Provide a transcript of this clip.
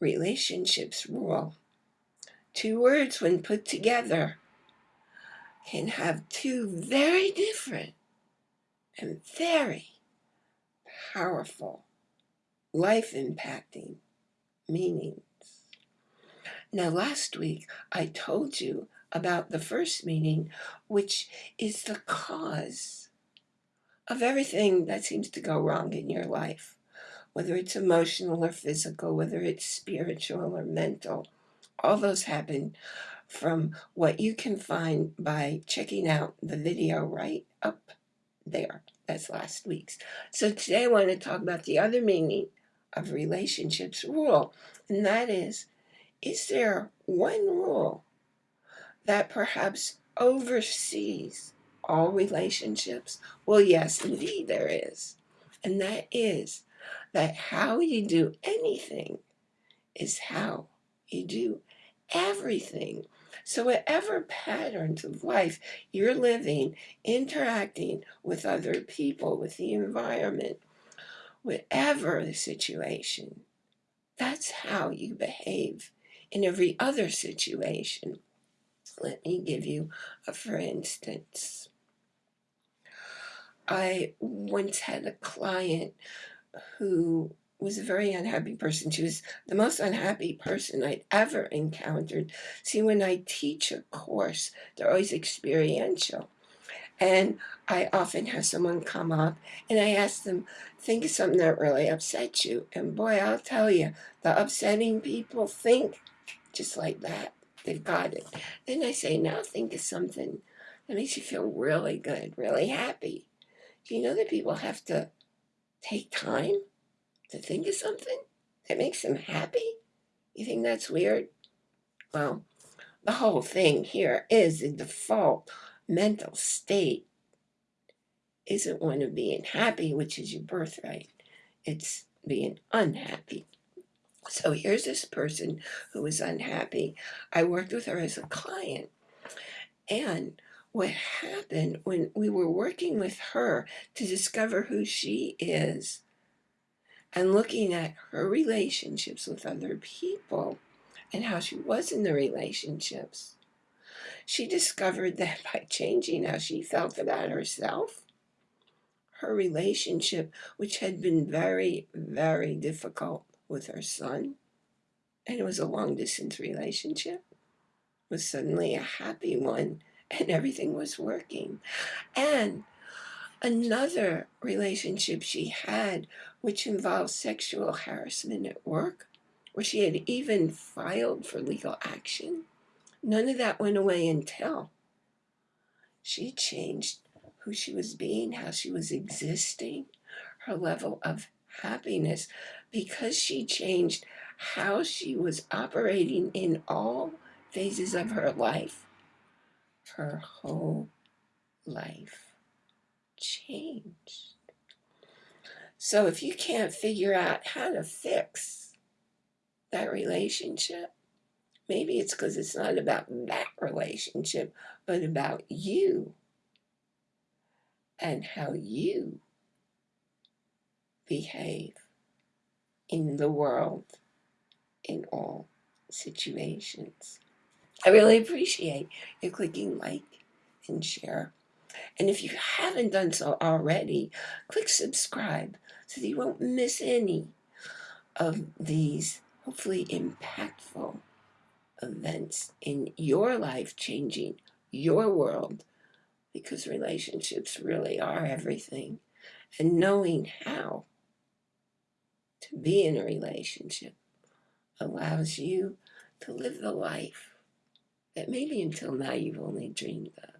relationships rule. Two words, when put together, can have two very different and very powerful, life impacting meanings. Now, last week I told you about the first meaning, which is the cause of everything that seems to go wrong in your life, whether it's emotional or physical, whether it's spiritual or mental. All those happen from what you can find by checking out the video right up there. That's last week's. So today I want to talk about the other meaning of relationships rule, and that is, is there one rule that perhaps oversees all relationships? Well, yes, indeed there is. And that is that how you do anything is how you do everything. So whatever patterns of life you're living, interacting with other people, with the environment, whatever the situation, that's how you behave in every other situation. Let me give you a for instance. I once had a client who was a very unhappy person. She was the most unhappy person I'd ever encountered. See, when I teach a course, they're always experiential. And I often have someone come up and I ask them, think of something that really upset you. And boy, I'll tell you, the upsetting people think just like that. They've got it. Then I say, now think of something that makes you feel really good, really happy. Do you know that people have to take time to think of something that makes them happy? You think that's weird? Well, the whole thing here is the default mental state isn't one of being happy, which is your birthright. It's being unhappy. So here's this person who was unhappy. I worked with her as a client. And what happened when we were working with her to discover who she is and looking at her relationships with other people and how she was in the relationships, she discovered that by changing how she felt about herself, her relationship, which had been very, very difficult with her son, and it was a long distance relationship, was suddenly a happy one, and everything was working. And another relationship she had, which involved sexual harassment at work, where she had even filed for legal action, none of that went away until she changed who she was being, how she was existing, her level of happiness, because she changed how she was operating in all phases of her life. Her whole life changed. So if you can't figure out how to fix that relationship, maybe it's because it's not about that relationship, but about you and how you behave in the world in all situations. I really appreciate you clicking like and share. And if you haven't done so already, click subscribe so that you won't miss any of these hopefully impactful events in your life changing your world because relationships really are everything and knowing how to be in a relationship allows you to live the life that maybe until now you've only dreamed of.